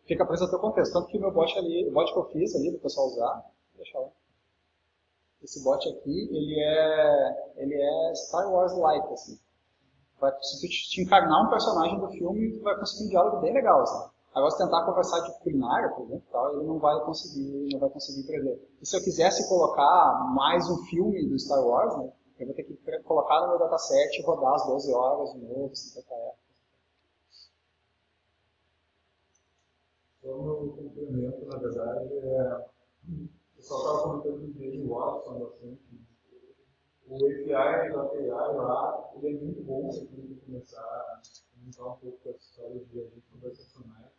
[SPEAKER 1] Fica preso ao teu contexto. Tanto que o meu bot ali, o bot que eu fiz ali, do pessoal usar, deixa lá. Esse bot aqui, ele é, ele é Star Wars-like, assim. Vai, se tu te encarnar um personagem do filme, tu vai conseguir um diálogo bem legal, assim. Agora, se tentar conversar de culinária, por exemplo, tal, ele não vai conseguir, não vai conseguir prever. E se eu quisesse colocar mais um filme do Star Wars, né? Eu vou ter que colocar no meu dataset e rodar as 12 horas de novo, 50 épocas.
[SPEAKER 2] Só meu complemento, na verdade, é. O pessoal estava comentando desde o Watson bastante. O API da API lá, ele é muito bom se a começar a montar um pouco essa história de agentes conversacionais.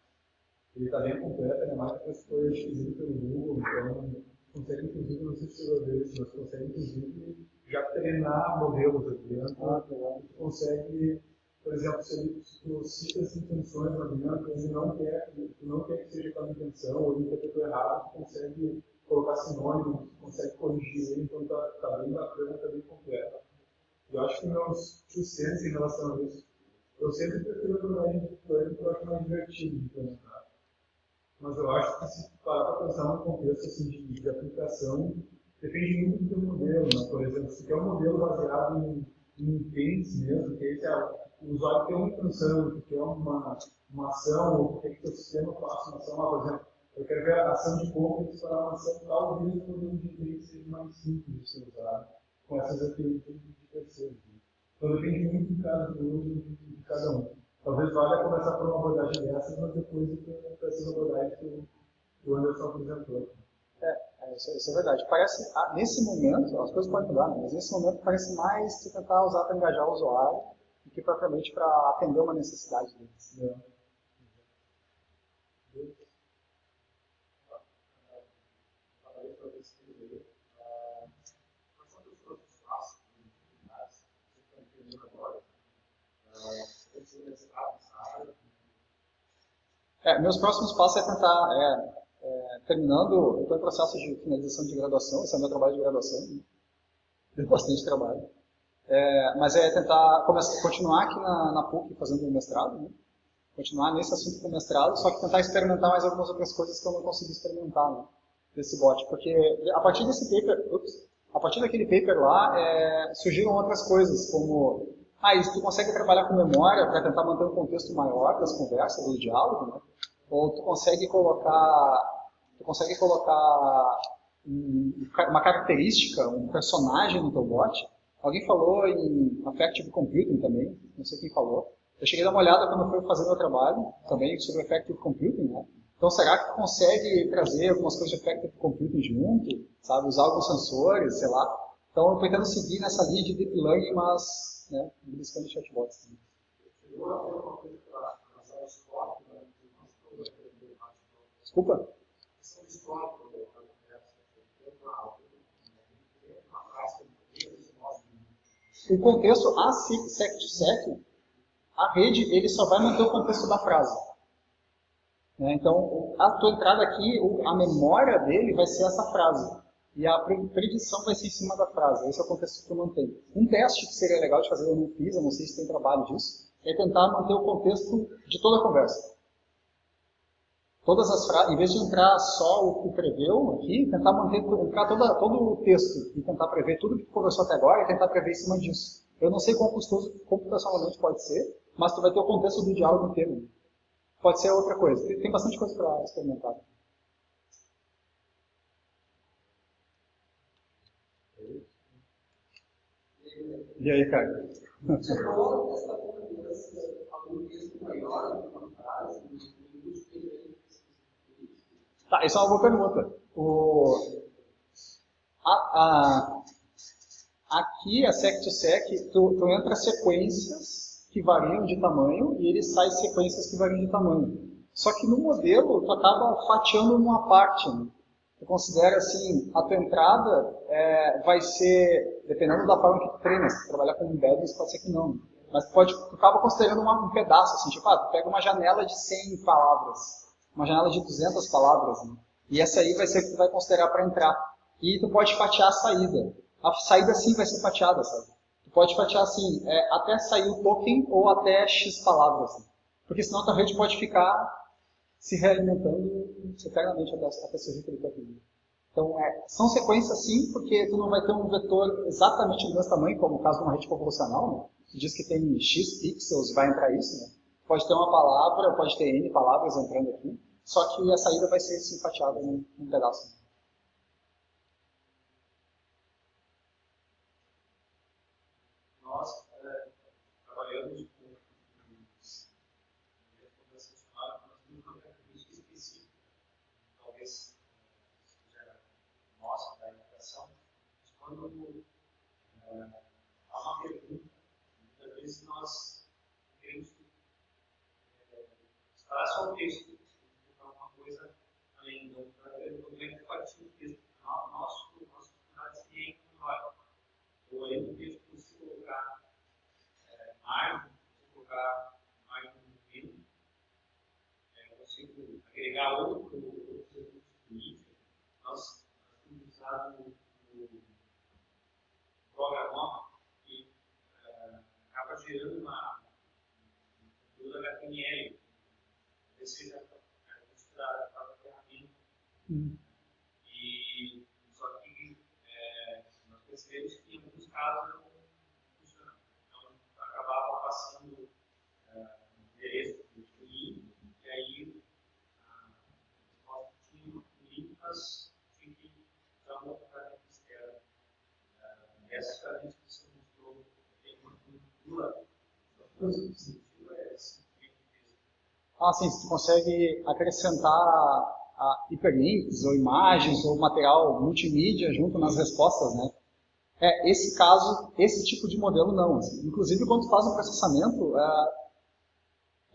[SPEAKER 2] Ele está bem completo, é mais que foi adquirido pelo Google, então consegue inclusive, não sei se chegou isso, mas consegue inclusive já treinar modelos aqui dentro. Ah, tu consegue, por exemplo, se, tu cita as intenções lá dentro, ele não quer, não quer que seja aquela intenção, ou ele interpretou errado, tu consegue colocar sinônimos, consegue corrigir ele, então tá, tá bem bacana, tá bem completo. Eu acho que meus cents em relação a isso, eu sempre prefiro em deep learning porque eu acho mais divertido de implementar. Mas eu acho que se parar para pensar num contexto assim, de, de aplicação, depende muito do modelo. Né? Por exemplo, se quer um modelo baseado em, em intents mesmo, que esse é, o usuário tem uma intenção, que quer uma, uma ação, ou quer que o sistema faça uma ação. Ah, por exemplo, eu quero ver a ação de compra e para uma ação, talvez o modelo de intents seja mais simples de ser usado, com essas APIs de terceiros. Então depende muito de cada uso de, cada um. Talvez valha começar por uma abordagem dessa, mas depois para essas abordagens que
[SPEAKER 4] o Anderson apresentou.
[SPEAKER 1] É, é isso, isso, é verdade. Parece, ah, nesse momento, as coisas podem mudar, né? mas nesse momento parece mais se tentar usar para engajar o usuário do que propriamente para atender uma necessidade deles. É. É, meus próximos passos é tentar, é, é, terminando, eu estou em processo de finalização de graduação, esse é o meu trabalho de graduação, né? deu bastante trabalho. É, mas é tentar começar, continuar aqui na, na PUC fazendo o mestrado, né? continuar nesse assunto com o mestrado, só que tentar experimentar mais algumas outras coisas que eu não consegui experimentar né? desse bot, porque a partir desse paper, ups, a partir daquele paper lá, é, surgiram outras coisas, como ah, isso tu consegue trabalhar com memória para tentar manter um contexto maior das conversas, do diálogo, né? ou tu consegue colocar, tu consegue colocar uma característica, um personagem no teu bot. Alguém falou em Affective Computing também, não sei quem falou. Eu cheguei a dar uma olhada quando eu fui fazer meu trabalho, também sobre Affective Computing, né? Então, será que tu consegue trazer algumas coisas de Affective Computing junto, sabe? Usar alguns sensores, sei lá. Então, eu tentando seguir nessa linha de Deep Learning, mas, né, buscando chatbots também. Desculpa? O contexto a sec a rede, ele só vai manter o contexto da frase. Né? Então, a tua entrada aqui, a memória dele vai ser essa frase. E a predição vai ser em cima da frase. Esse é o contexto que tu mantém. Um teste que seria legal de fazer, eu não fiz, eu não sei se tem trabalho disso, é tentar manter o contexto de toda a conversa. Todas as frases, em vez de entrar só o que preveu aqui, tentar manter, entrar toda, todo o texto e tentar prever tudo que conversou até agora e tentar prever em cima disso. Eu não sei quão custoso computacionalmente pode ser, mas tu vai ter o contexto do diálogo inteiro. Pode ser outra coisa. Tem bastante coisa para experimentar. E aí, cara? Tá, isso é uma boa pergunta. O, a, a, aqui, a sec-to-sec, tu, tu entra sequências que variam de tamanho e ele sai sequências que variam de tamanho. Só que no modelo, tu acaba fatiando uma parte. Né? Tu considera assim, a tua entrada é, vai ser, dependendo da forma que tu treina, se tu trabalhar com embeddings, pode ser que não. Mas tu, pode, tu acaba considerando uma, um pedaço, assim, tipo, ah, tu pega uma janela de 100 palavras uma janela de 200 palavras, né? e essa aí vai ser que tu vai considerar para entrar. E tu pode fatiar a saída. A saída sim vai ser fatiada, sabe? Tu pode fatiar assim, é, até sair o token ou até X palavras. Né? Porque senão a tua rede pode ficar se realimentando eternamente até, até surgir aquele token. Então, é, são sequências sim, porque tu não vai ter um vetor exatamente do mesmo tamanho, como o caso de uma rede convolucional, né? que diz que tem X pixels, vai entrar isso, né? Pode ter uma palavra, pode ter N palavras entrando aqui, só que a saída vai ser simpateada num, num pedaço.
[SPEAKER 4] Nós é, trabalhamos com recomendação funcionária, nós temos uma característica específica, talvez seja nossa, da educação, quando é, há uma pergunta, muitas vezes nós queremos é, estar só o texto, documento partiu do texto. Nosso, nosso funcionário se encontra. Ou aí no texto, se colocar é, margem, se colocar margem no meio, é, eu consigo agregar outro, outro recurso político. Nós, nós temos usado o programa que é, acaba gerando uma conteúdo HTML. Talvez seja a própria ferramenta. Hum. percebemos que em alguns casos não funcionava. Então, acabava passando uh, endereço do link, e aí a resposta tinha um link, mas tinha que usar uma ferramenta externa. Uh, essas ferramentas que você mostrou tem uma cultura, o esse.
[SPEAKER 1] Ah, sim, você consegue acrescentar hiperlinks, ou imagens, ou material multimídia junto nas respostas, né? É, esse caso, esse tipo de modelo não. Assim. Inclusive, quando tu faz um processamento, é,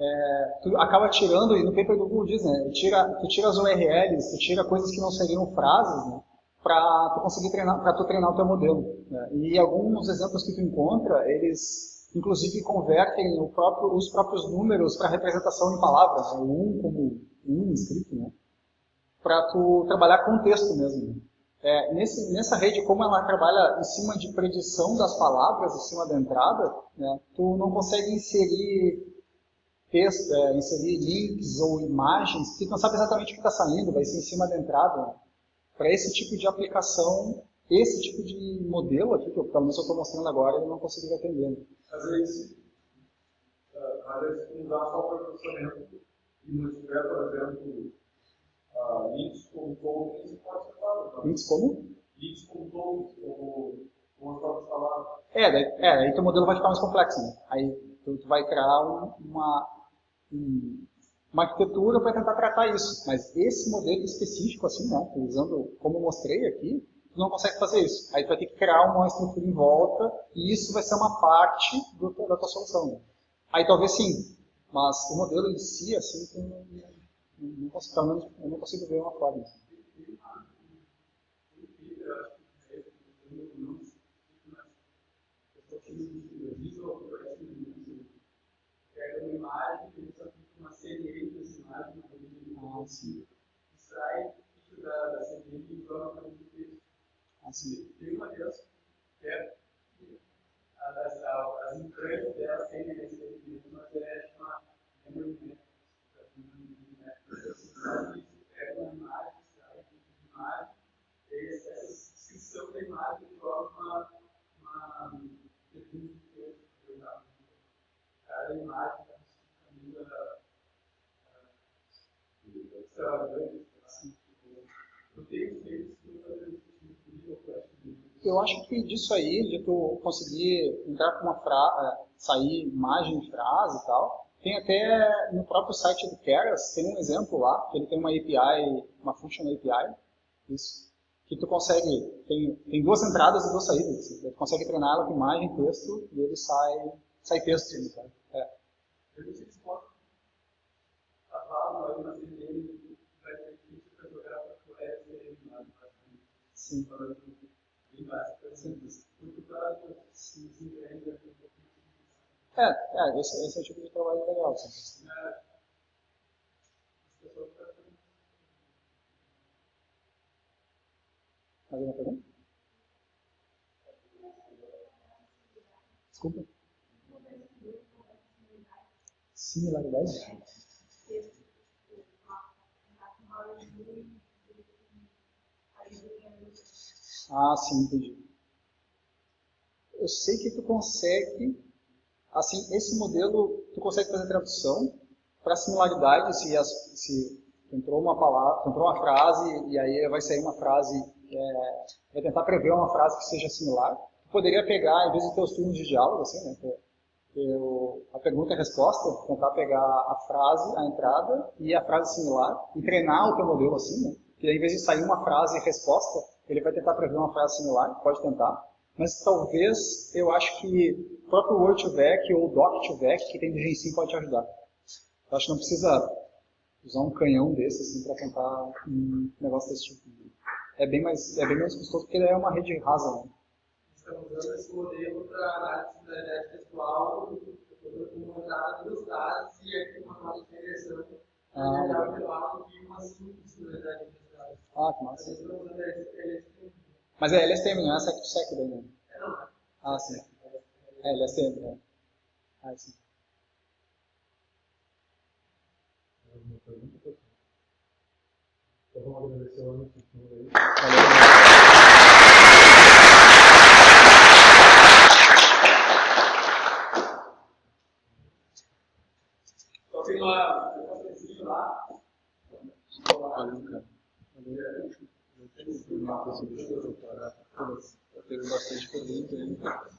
[SPEAKER 1] é, tu acaba tirando, e no paper do Google diz, né, tira, tu tira as URLs, tu tira coisas que não seriam frases, né, para tu conseguir treinar, para tu treinar o teu modelo. Né. E alguns exemplos que tu encontra, eles inclusive convertem próprio, os próprios números para representação em palavras, né, um como um escrito, né, para tu trabalhar com texto mesmo. Né. É, nesse, nessa rede, como ela trabalha em cima de predição das palavras, em cima da entrada, né, tu não consegue inserir texto, é, inserir links ou imagens, porque tu não sabe exatamente o que está saindo, vai ser em cima da entrada. Né. Para esse tipo de aplicação, esse tipo de modelo aqui, que eu, pelo menos eu estou mostrando agora, eu não conseguiria atender.
[SPEAKER 2] Às vezes, às vezes usar só o processamento e não tiver, por exemplo, uh, links com tokens, pode ser claro.
[SPEAKER 1] Links como?
[SPEAKER 2] Links com tokens, como, como próprias palavras.
[SPEAKER 1] É, daí, é, aí teu modelo vai ficar mais complexo, né? Aí tu, tu vai criar um, uma, um, uma arquitetura para tentar tratar isso. Mas esse modelo específico, assim, né, usando como eu mostrei aqui, tu não consegue fazer isso. Aí tu vai ter que criar uma estrutura em volta e isso vai ser uma parte do, da tua solução. Aí talvez sim, mas o modelo em si, assim, não, não, consigo, pelo menos eu não consigo ver uma forma. Assim.
[SPEAKER 3] Extrai da, e joga para.
[SPEAKER 1] Assim.
[SPEAKER 3] Tem uma delas que é as, as entranhas dela sem receber, mas é chamada memory map. Pega uma imagem, sai uma imagem, e essa descrição da imagem joga uma, uma. Cada imagem extravagante. Eu tenho feito
[SPEAKER 1] eu acho que disso aí, de tu conseguir entrar com uma frase, é, sair imagem, frase e tal, tem até no próprio site do Keras, tem um exemplo lá, que ele tem uma API, uma function API, isso, que tu consegue, tem, tem duas entradas e duas saídas, assim, tu consegue treinar ela com imagem, texto, e ele sai, sai texto. Né, é.
[SPEAKER 3] Eu não sei se pode cavalo, vai ter que para.
[SPEAKER 1] É, é esse, esse é o tipo de trabalho legal. Assim. Mais uma pergunta? Desculpa. Similaridade? Ah, sim, entendi. Eu sei que tu consegue, assim, esse modelo, tu consegue fazer tradução para similaridade, se, as, se entrou uma palavra, entrou uma frase e aí vai sair uma frase, é, vai tentar prever uma frase que seja similar. Tu poderia pegar, em vez de ter os turnos de diálogo, assim, né, ter a pergunta e a resposta, tentar pegar a frase, a entrada e a frase similar e treinar o teu modelo assim, né, que aí, em vez de sair uma frase e resposta, ele vai tentar prever uma frase similar, pode tentar, mas talvez eu acho que o próprio Word to Vec ou Doc to Vec que tem do Gensim pode te ajudar. Eu acho que não precisa usar um canhão desse assim, para tentar um negócio desse tipo. É bem, mais, é bem menos custoso porque ele é uma rede rasa. Né?
[SPEAKER 3] Estamos usando esse modelo para análise da identidade textual com entrada dos dados e aqui uma nota de regressão. Ah, legal. de uma simples na verdade.
[SPEAKER 1] Ah, que massa. Mas é LSTM, não é SecSec daí, né? Ah, sim. É LSTM, né? Ah, sim. Então vamos agradecer o ano
[SPEAKER 3] Então tem lá, lá.
[SPEAKER 1] Valeu, cara. Eu tenho uma coisa de doutorado, eu tenho bastante pergunta.